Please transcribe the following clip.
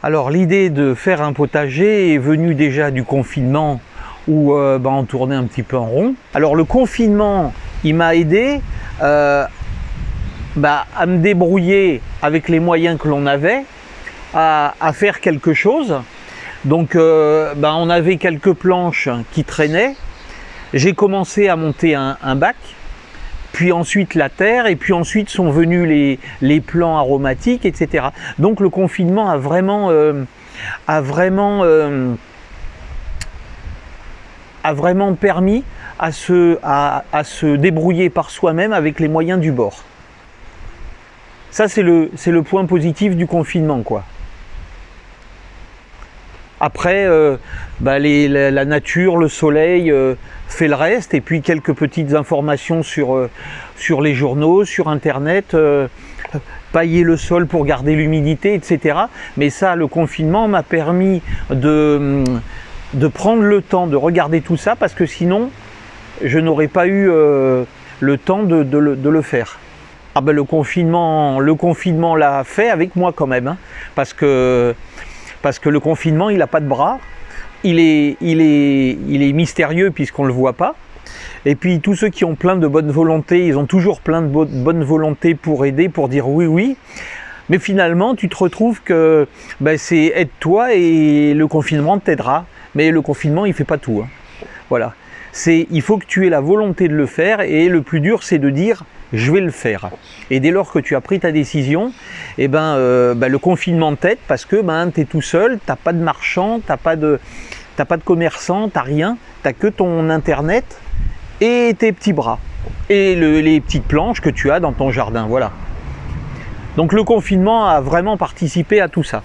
Alors l'idée de faire un potager est venue déjà du confinement où euh, bah, on tournait un petit peu en rond. Alors le confinement, il m'a aidé euh, bah, à me débrouiller avec les moyens que l'on avait, à, faire quelque chose. Donc euh, bah, on avait quelques planches qui traînaient. J'ai commencé à monter un, bac, puis ensuite la terre, et puis ensuite sont venus les, les plants aromatiques, etc. Donc le confinement a vraiment, a vraiment a vraiment permis à se, à, se débrouiller par soi-même avec les moyens du bord. Ça, c'est le, le point positif du confinement. quoi. Après, euh, bah, la, nature, le soleil euh, fait le reste, et puis quelques petites informations sur, euh, sur les journaux, sur Internet, pailler le sol pour garder l'humidité, etc. Mais ça, le confinement m'a permis de de prendre le temps de regarder tout ça parce que sinon je n'aurais pas eu le temps de, le, faire. Ah ben le confinement, le confinement l'a fait avec moi quand même, hein, parce, que, parce que le confinement il n'a pas de bras, il est, mystérieux puisqu'on ne le voit pas. Et puis tous ceux qui ont plein de bonne volonté, ils ont toujours plein de bonne volonté pour aider, pour dire oui, oui. Mais finalement, tu te retrouves que ben, c'est aide-toi et le confinement t'aidera. Mais le confinement, il fait pas tout. Hein. Voilà. Il faut que tu aies la volonté de le faire et le plus dur, c'est de dire je vais le faire. Et dès lors que tu as pris ta décision, eh ben, euh, ben le confinement t'aide parce que ben, tu es tout seul, tu pas de marchand, tu pas de, pas de commerçant, tu rien, tu que ton internet et tes petits bras et les petites planches que tu as dans ton jardin. Voilà. Donc le confinement a vraiment participé à tout ça.